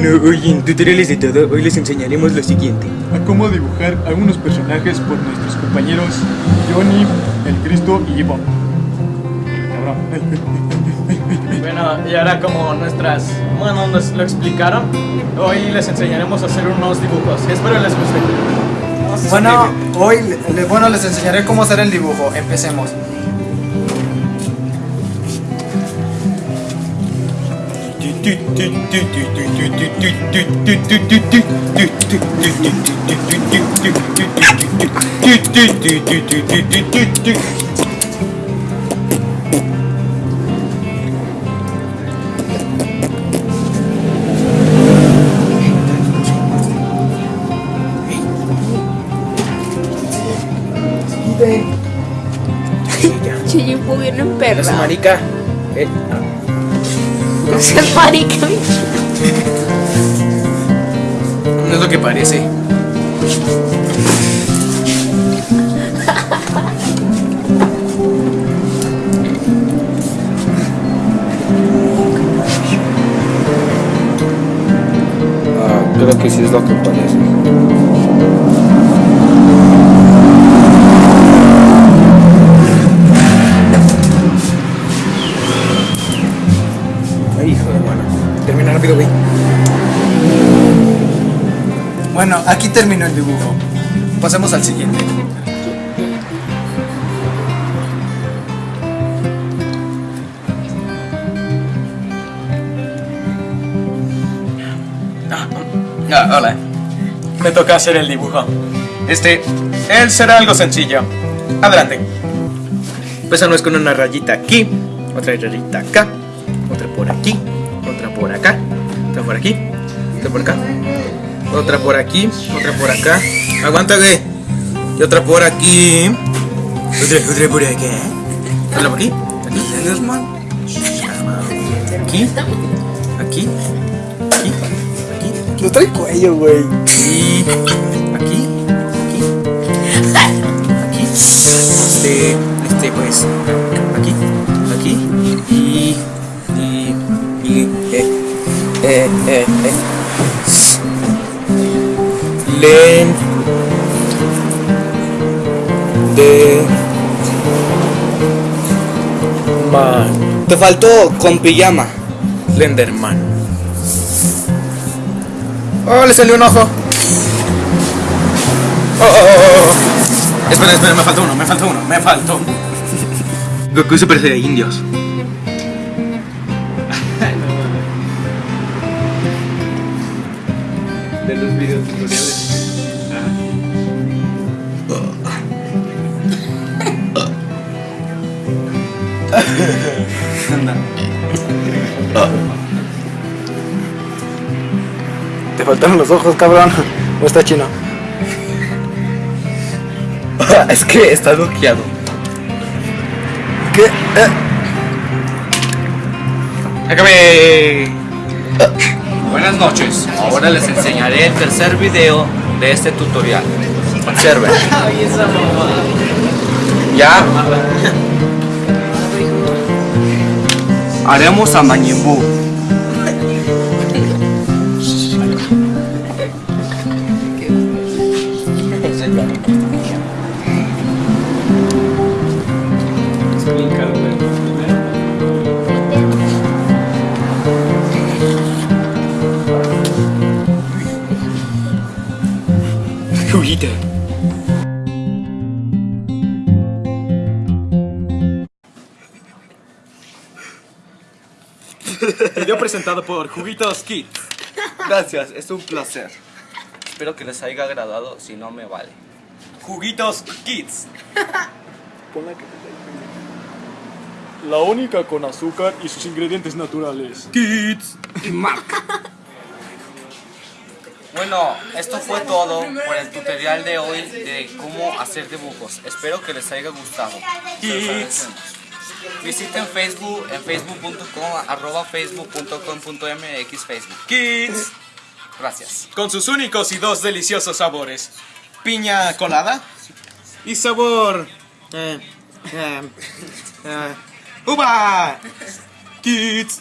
Bueno, hoy en tutoriales de todo, hoy les enseñaremos lo siguiente. a cómo dibujar algunos personajes por nuestros compañeros Johnny, el Cristo y Ivonne. Cabrón. Bueno, y ahora como nuestras bueno, nos lo explicaron, hoy les enseñaremos a hacer unos dibujos. Espero les guste. Bueno, hoy bueno, les enseñaré cómo hacer el dibujo. Empecemos. Che, yo puedo bien No emperrado. seas marica. Eh, No seas marica. no es lo que parece. Ah, creo que sí es lo que parece. Rápido, güey. Bueno, aquí terminó el dibujo. Pasemos al siguiente. Ah, hola. Me toca hacer el dibujo. Este, él será algo sencillo. Adelante. Empezamos con una rayita aquí, otra rayita acá, otra por aquí, aquí, otra por acá, otra por aquí, otra por acá. Aguanta, güey. Y otra por aquí. Otra, otra por acá. Otra por aquí. Aquí. Aquí. Aquí. Aquí. Aquí. No trae cuello, güey. Y aquí, aquí, aquí, este, este pues, aquí, aquí y eh, eh, eh. Len de man Te faltó con pijama. Lenderman. Oh, le salió un ojo. Oh, oh, oh, oh. Espera, espera, me faltó uno, me faltó uno, me faltó. Goku Super de indios. De los videos tutoriales. Te faltaron los ojos, cabrón. ¿O está chino? es que está bloqueado. ¿Qué? Eh, ¡Acabé! Buenas noches. Ahora les enseñaré el tercer video de este tutorial. Observen. Ya. Haremos a Majin Buu. Juguita. Video presentado por Juguitos Kids. Gracias, es un placer. Espero que les haya agradado, si no me vale. Juguitos Kids. La única con azúcar y sus ingredientes naturales. Kids. Bueno, esto fue todo por el tutorial de hoy de cómo hacer dibujos. Espero que les haya gustado. Agradecemos. Visiten Facebook en facebook.com arroba facebook.com.mx Facebook. Kids. Gracias. Con sus únicos y dos deliciosos sabores. Piña colada y sabor... eh, eh, eh, ¡Uva! Kids.